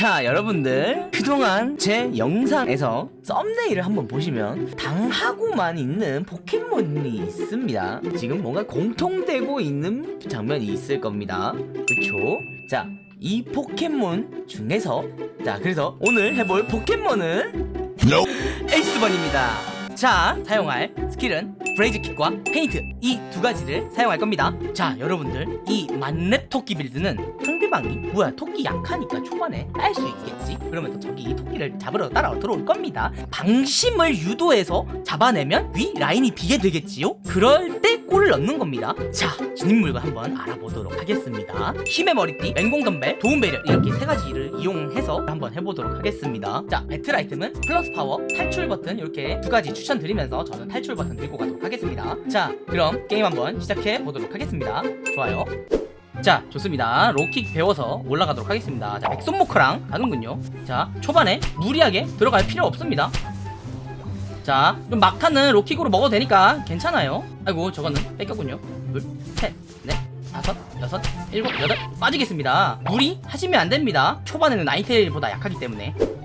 자 여러분들 그동안 제 영상에서 thumbnail을 한번 보시면 당하고만 있는 포켓몬이 있습니다. 지금 뭔가 공통되고 있는 장면이 있을 겁니다. 그쵸? 자 이 포켓몬 중에서 자 그래서 오늘 해볼 포켓몬은 에이스번입니다. 자 사용할 스킬은 Blaze Kick과 Feint. 이 두 가지를 사용할 겁니다. 자 여러분들 이 만렙 토끼 build는 상대방이 뭐야 토끼 약하니까 초반에 딸 수 있겠지? 그러면 또 저기 이 토끼를 잡으러 따라 들어올 겁니다. 방심을 유도해서 잡아내면 위 라인이 비게 되겠지요? 그럴 때 골을 넣는 겁니다. 자 지닌 물건 한번 알아보도록 하겠습니다. 힘의 머리띠 맹공 덤벨 도움 barrier 이렇게 세 가지를 이용해서 한번 해보도록 하겠습니다. 자 배틀 아이템은 플러스 파워 탈출 버튼 이렇게 두 가지 추천드리면서 저는 탈출 버튼 들고 가도록 하겠습니다. 자 그럼 게임 한번 시작해 보도록 하겠습니다. 좋아요 자 좋습니다. 로킥 배워서 올라가도록 하겠습니다. 자 백손모크랑 가는군요. 자 초반에 무리하게 들어갈 필요 없습니다. 자좀 막타는 로킥으로 먹어도 되니까 괜찮아요. 아이고 저거는 뺏겼군요. 둘셋넷 다섯 여섯 일곱 여덟 빠지겠습니다. 무리 하시면 안됩니다. 초반에는 나이테일보다 약하기 때문에. 어,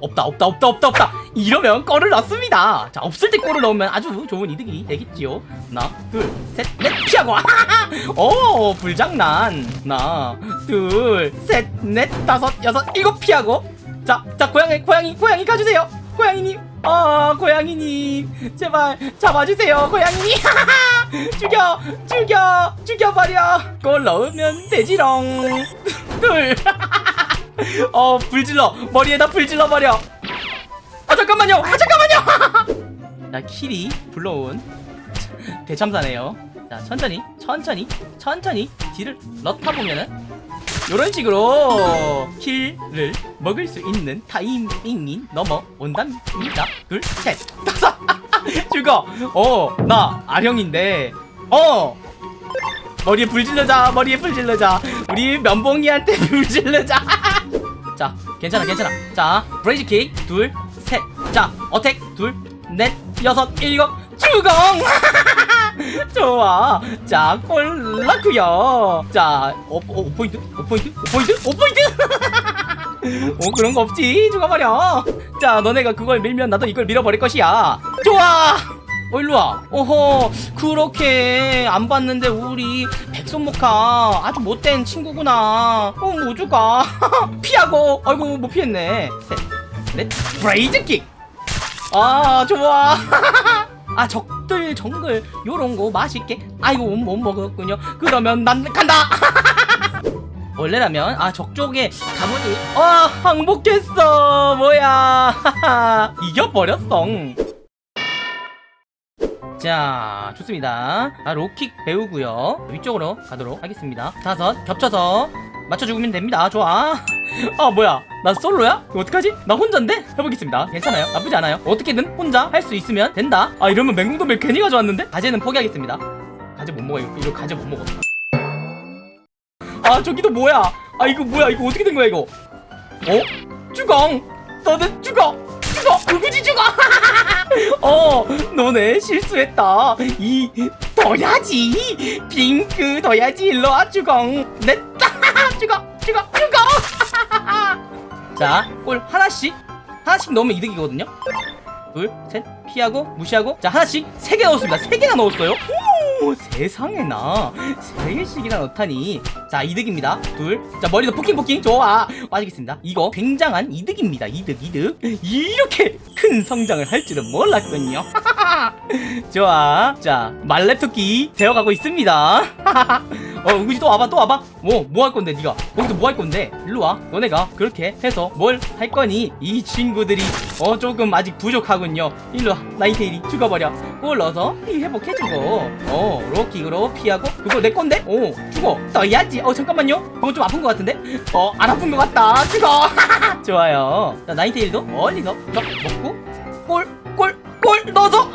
없다 없다 없다 없다 없다. 이러면 골을 넣습니다. 자 없을 때 골을 넣으면 아주 좋은 이득이 되겠지요. 하나 둘셋넷 피하고. 오 불장난. 하나 둘셋넷 다섯 여섯 일곱 피하고. 자 자 고양이 고양이 고양이 가주세요. 고양이님. 아 고양이님. 제발 잡아주세요 고양이님. 죽여 죽여 죽여버려. 골 넣으면 되지롱. 둘 어, 불질러. 머리에다 불질러 버려. 아, 잠깐만요. 아, 잠깐만요. 자, 키리 불러온 대참사네요. 자, 천천히, 천천히, 천천히 딜을 넣다 보면은 이런 식으로 킬을 먹을 수 있는 타이밍이 넘어온답니다. 둘, 셋, 다섯. 죽어. 어, 나 아령인데. 어. 머리에 불 질러자. 머리에 불 질러자. 우리 면봉이한테 불 질러자. 자 괜찮아 괜찮아. 자 브레이즈 킥 둘셋자 어택 둘넷 여섯 일곱. 주공! 좋아. 자 꼴라쿠요. 자 오, 오, 포인트? 5포인트? 5포인트? 5포인트? 오 그런 거 없지. 죽어버려. 자 너네가 그걸 밀면 나도 이걸 밀어버릴 것이야. 좋아. 어 일로와. 어허 그렇게 안 봤는데 우리 백손모카 아주 못된 친구구나. 어 뭐줄까 피하고. 아이고 못 피했네. 셋넷. 브레이즈킥. 아 좋아. 아 적들 정글 요런거 맛있게. 아이고 못 먹었군요. 그러면 난 간다. 원래라면 아 적쪽에 가보니 아 항복했어. 뭐야. 이겨버렸어 자 좋습니다. 아 로킥 배우고요. 위쪽으로 가도록 하겠습니다. 다섯 겹쳐서 맞춰 죽으면 됩니다. 좋아. 아 뭐야? 나 솔로야? 어떡하지? 나 혼자인데? 해보겠습니다. 괜찮아요? 나쁘지 않아요. 어떻게든 혼자 할 수 있으면 된다. 아 이러면 맹공도멜 괜히 가져왔는데? 가재는 포기하겠습니다. 가재 못 먹어 이거, 이거 가재 못 먹어. 아 저기도 뭐야? 아 이거 뭐야? 이거 어떻게 된 거야 이거? 어? 주공 너는 죽어 죽어. 누구지 죽어? 어 너네 실수했다. 이 둬야지. 핑크 둬야지. 일로와 주공 냈다 죽어 죽어 죽어. 자골 하나씩 하나씩 넣으면 이득이거든요. 둘 셋 피하고 무시하고. 자 하나씩 세 개 넣었습니다. 세 개나 넣었어요 오 세상에나. 세 개씩이나 넣다니. 자 이득입니다. 둘 자 머리도 포킹포킹. 좋아. 빠지겠습니다. 이거 굉장한 이득입니다. 이득 이득. 이렇게 큰 성장을 할 줄은 몰랐군요. 좋아. 자 말렙토끼 되어가고 있습니다 어 은구지 또 와봐 또 와봐. 뭐 뭐 할 건데 네가? 거기서 뭐 할 건데? 일로 와. 너네가 그렇게 해서 뭘 할 거니? 이 친구들이. 어 조금 아직 부족하군요. 일로 와. 나이테일이 죽어버려. 골 넣어서 피 회복해주고. 어 로킥으로 피하고. 그거 내 건데? 오 죽어. 떠야지. 어 잠깐만요. 그거 좀 아픈 것 같은데? 어 안 아픈 것 같다. 죽어. 좋아요. 자 나이테일도 멀리서 적 먹고 골골 골 넣어서.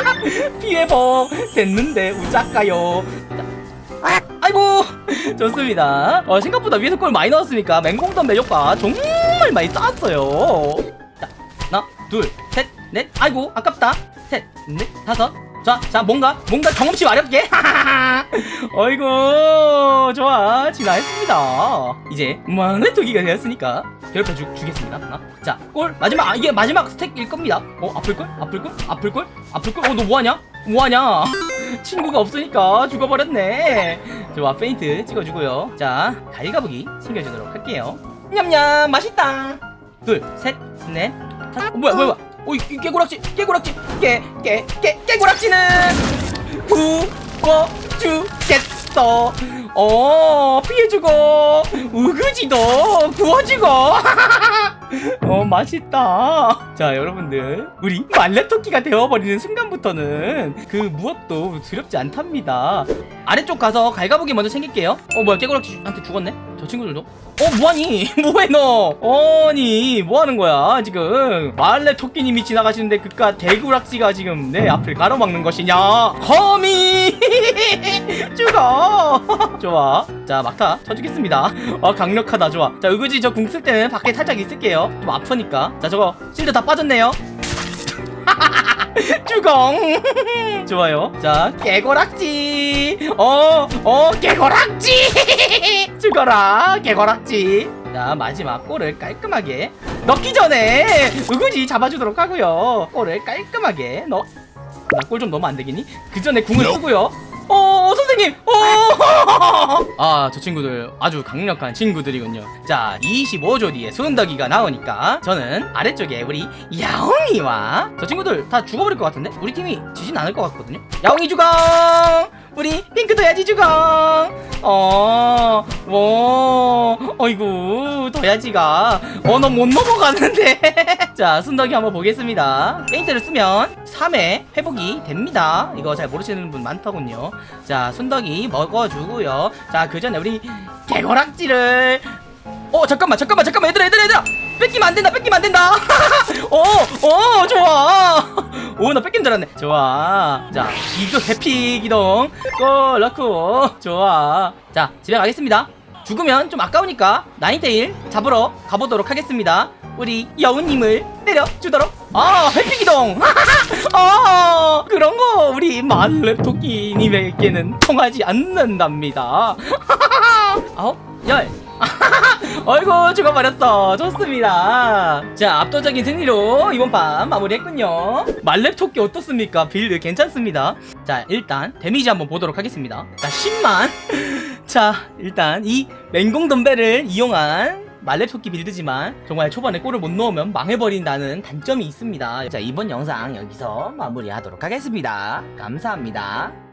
피해복. 됐는데 우작가요 아이고 좋습니다 어, 생각보다 위에서 골 많이 넣었으니까 맹공던 매력과 정말 많이 쌓았어요 자 하나 둘셋넷 아이고 아깝다 셋넷 다섯 자, 자, 뭔가, 뭔가 경험치 마렵게. 어이구, 좋아. 진화했습니다. 이제, 만회토기가 되었으니까, 괴롭혀 주, 주겠습니다. 하나. 자, 골. 마지막, 아, 이게 마지막 스택일 겁니다. 어, 아플걸? 아플걸? 아플걸? 아플걸? 어, 너 뭐하냐? 뭐하냐? 친구가 없으니까 죽어버렸네. 좋아, 페인트 찍어주고요. 자, 갈가보기 챙겨주도록 할게요. 냠냠, 맛있다. 둘, 셋, 넷, 다섯. 어, 뭐야, 뭐야, 뭐야. 어, 이, 이 깨고락지, 깨고락지, 깨, 깨, 깨, 깨고락지는 구워 주겠어. 어, 피해주고, 우그지도 구워주고. 어, 맛있다. 자, 여러분들. 우리 말레토끼가 되어버리는 순간부터는 그 무엇도 두렵지 않답니다. 아래쪽 가서 갈가보기 먼저 챙길게요. 어, 뭐야, 깨고락지한테 죽었네? 저 친구들도? 어, 뭐하니? 뭐해, 너? 아니, 뭐하는 거야, 지금? 말레 토끼님이 지나가시는데 그깟 대구락지가 지금 내 앞을 가로막는 것이냐? 거미! 죽어! 좋아. 자, 막타 쳐주겠습니다. 아, 강력하다, 좋아. 자, 의그지 저 궁 쓸 때는 밖에 살짝 있을게요. 좀 아프니까. 자, 저거 실드 다 빠졌네요. 주공. 좋아요. 자 개고락지. 어어 개고락지. 죽어라 개고락지. 자 마지막 골을 깔끔하게 넣기 전에 의구지 잡아주도록 하고요. 골을 깔끔하게 넣 나 골 좀 넣으면 안 되겠니? 그 전에 궁을 쓰고요. 어 선생님! 어아저 친구들 아주 강력한 친구들이군요. 자 25조 뒤에 순덕이가 나오니까 저는 아래쪽에 우리 야옹이와 저 친구들 다 죽어버릴 것 같은데? 우리 팀이 지진 않을 것 같거든요? 야옹이 주공 우리 핑크 더야지 주공 어뭐 어이구 더야지가 어 너 못 넘어가는데 자 순덕이 한번 보겠습니다. 페인트를 쓰면 3회 회복이 됩니다. 이거 잘 모르시는 분 많더군요. 자 순덕이 먹어주고요. 자 그 전에 우리 개거락지를 어 잠깐만 잠깐만 잠깐만. 얘들아 얘들아 얘들아. 뺏기면 안 된다 뺏기면 안 된다. 어어 좋아. 오나 뺏긴 줄 알았네. 좋아. 자 이거 해피 기동. 꺼놓고. 좋아. 자 집에 가겠습니다. 죽으면 좀 아까우니까 나인테일 잡으러 가보도록 하겠습니다 우리 여우님을 때려주도록. 아 해피 기동. 아 그런 거 우리 말렙토끼님에게는 통하지 않는답니다. 아홉 열. 어이구 죽어버렸어. 좋습니다. 자 압도적인 승리로 이번 판 마무리했군요. 만렙 토끼 어떻습니까? build 괜찮습니다. 자 일단 데미지 한번 보도록 하겠습니다. 자 10만. 자 일단 이 맹공 덤벨을 이용한 만렙 토끼 build지만 정말 초반에 골을 못 넣으면 망해버린다는 단점이 있습니다. 자 이번 영상 여기서 마무리하도록 하겠습니다. 감사합니다